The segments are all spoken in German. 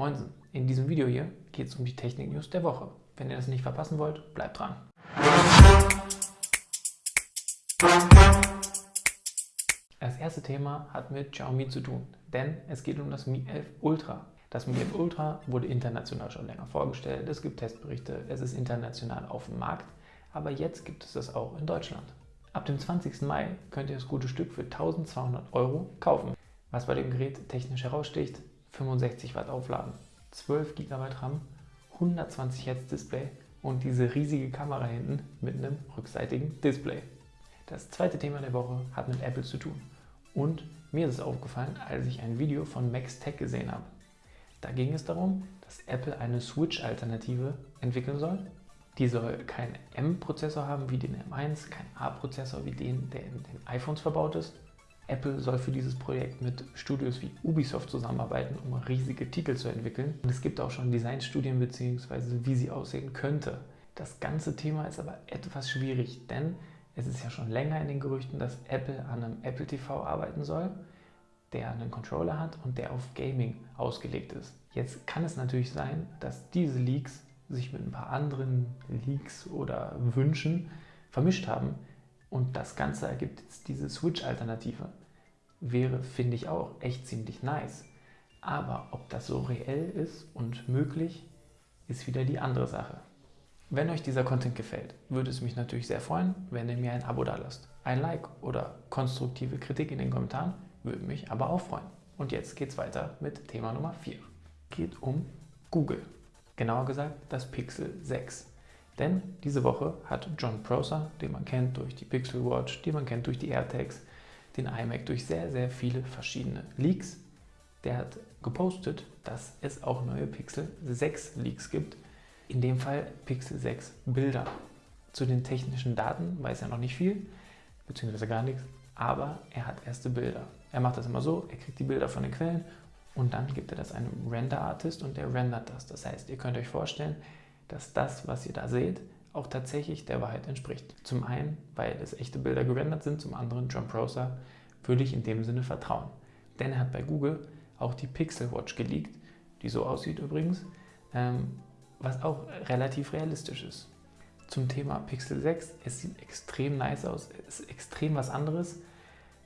Moinsen, in diesem Video hier geht es um die Technik-News der Woche. Wenn ihr das nicht verpassen wollt, bleibt dran. Das erste Thema hat mit Xiaomi zu tun, denn es geht um das Mi 11 Ultra. Das Mi 11 Ultra wurde international schon länger vorgestellt, es gibt Testberichte, es ist international auf dem Markt, aber jetzt gibt es das auch in Deutschland. Ab dem 20. Mai könnt ihr das gute Stück für 1200 Euro kaufen. Was bei dem Gerät technisch heraussticht, 65 Watt Aufladen, 12 GB RAM, 120 Hz Display und diese riesige Kamera hinten mit einem rückseitigen Display. Das zweite Thema der Woche hat mit Apple zu tun. Und mir ist es aufgefallen, als ich ein Video von Max Tech gesehen habe. Da ging es darum, dass Apple eine Switch-Alternative entwickeln soll. Die soll keinen M-Prozessor haben wie den M1, keinen A-Prozessor wie den, der in den iPhones verbaut ist, Apple soll für dieses Projekt mit Studios wie Ubisoft zusammenarbeiten, um riesige Titel zu entwickeln. Und es gibt auch schon Designstudien bzw. wie sie aussehen könnte. Das ganze Thema ist aber etwas schwierig, denn es ist ja schon länger in den Gerüchten, dass Apple an einem Apple TV arbeiten soll, der einen Controller hat und der auf Gaming ausgelegt ist. Jetzt kann es natürlich sein, dass diese Leaks sich mit ein paar anderen Leaks oder Wünschen vermischt haben und das Ganze ergibt jetzt diese Switch-Alternative wäre, finde ich auch, echt ziemlich nice. Aber ob das so reell ist und möglich, ist wieder die andere Sache. Wenn euch dieser Content gefällt, würde es mich natürlich sehr freuen, wenn ihr mir ein Abo da lasst. Ein Like oder konstruktive Kritik in den Kommentaren würde mich aber auch freuen. Und jetzt geht's weiter mit Thema Nummer 4. Geht um Google. Genauer gesagt das Pixel 6. Denn diese Woche hat John Prosser, den man kennt durch die Pixel Watch, die man kennt durch die AirTags, den iMac durch sehr, sehr viele verschiedene Leaks. Der hat gepostet, dass es auch neue Pixel 6 Leaks gibt. In dem Fall Pixel 6 Bilder. Zu den technischen Daten weiß er noch nicht viel, beziehungsweise gar nichts, aber er hat erste Bilder. Er macht das immer so, er kriegt die Bilder von den Quellen und dann gibt er das einem Render-Artist und der rendert das. Das heißt, ihr könnt euch vorstellen, dass das, was ihr da seht, auch tatsächlich der Wahrheit entspricht. Zum einen, weil es echte Bilder gerendert sind, zum anderen John Prosser würde ich in dem Sinne vertrauen. Denn er hat bei Google auch die Pixel Watch geleakt, die so aussieht übrigens, ähm, was auch relativ realistisch ist. Zum Thema Pixel 6, es sieht extrem nice aus, es ist extrem was anderes.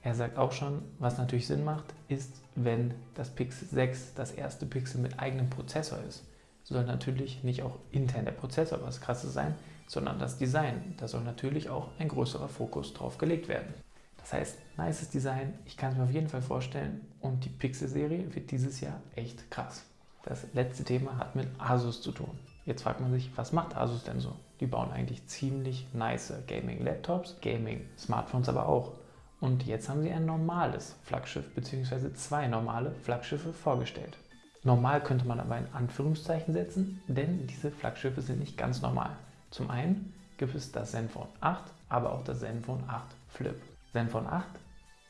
Er sagt auch schon, was natürlich Sinn macht, ist, wenn das Pixel 6 das erste Pixel mit eigenem Prozessor ist soll natürlich nicht auch intern der Prozessor was krasses sein, sondern das Design. Da soll natürlich auch ein größerer Fokus drauf gelegt werden. Das heißt, nices Design, ich kann es mir auf jeden Fall vorstellen und die Pixel-Serie wird dieses Jahr echt krass. Das letzte Thema hat mit Asus zu tun. Jetzt fragt man sich, was macht Asus denn so? Die bauen eigentlich ziemlich nice Gaming-Laptops, Gaming-Smartphones aber auch. Und jetzt haben sie ein normales Flaggschiff bzw. zwei normale Flaggschiffe vorgestellt. Normal könnte man aber in Anführungszeichen setzen, denn diese Flaggschiffe sind nicht ganz normal. Zum einen gibt es das Zenfone 8, aber auch das Zenfone 8 Flip. Zenfone 8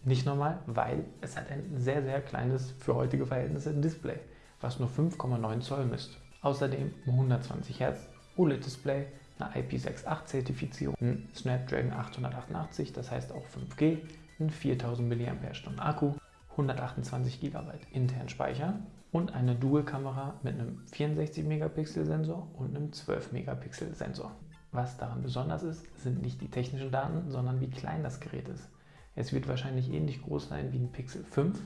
nicht normal, weil es hat ein sehr, sehr kleines, für heutige Verhältnisse, Display, was nur 5,9 Zoll misst. Außerdem ein 120 Hz OLED-Display, eine IP68-Zertifizierung, ein Snapdragon 888, das heißt auch 5G, ein 4000 mAh Akku, 128 GB internen Speicher und eine Dual-Kamera mit einem 64-Megapixel-Sensor und einem 12-Megapixel-Sensor. Was daran besonders ist, sind nicht die technischen Daten, sondern wie klein das Gerät ist. Es wird wahrscheinlich ähnlich groß sein wie ein Pixel 5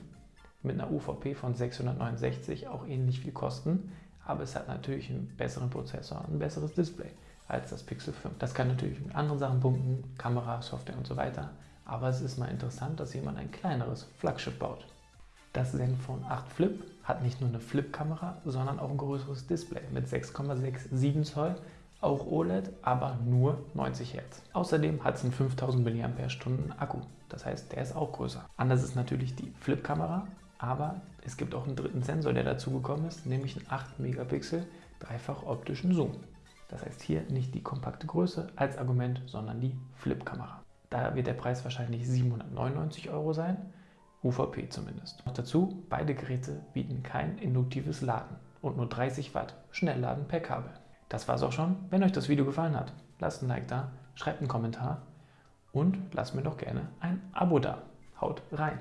mit einer UVP von 669, auch ähnlich viel kosten, aber es hat natürlich einen besseren Prozessor, ein besseres Display als das Pixel 5. Das kann natürlich mit anderen Sachen punkten, Kamera, Software und so weiter, aber es ist mal interessant, dass jemand ein kleineres Flaggschiff baut. Das Zenfone 8 Flip hat nicht nur eine Flip-Kamera, sondern auch ein größeres Display mit 6,67 Zoll, auch OLED, aber nur 90 Hz. Außerdem hat es einen 5000 mAh Akku, das heißt, der ist auch größer. Anders ist natürlich die Flip-Kamera, aber es gibt auch einen dritten Sensor, der dazugekommen ist, nämlich einen 8 Megapixel dreifach optischen Zoom. Das heißt hier nicht die kompakte Größe als Argument, sondern die Flip-Kamera. Da wird der Preis wahrscheinlich 799 Euro sein UVP zumindest. Noch dazu, beide Geräte bieten kein induktives Laden und nur 30 Watt Schnellladen per Kabel. Das war's auch schon. Wenn euch das Video gefallen hat, lasst ein Like da, schreibt einen Kommentar und lasst mir doch gerne ein Abo da. Haut rein!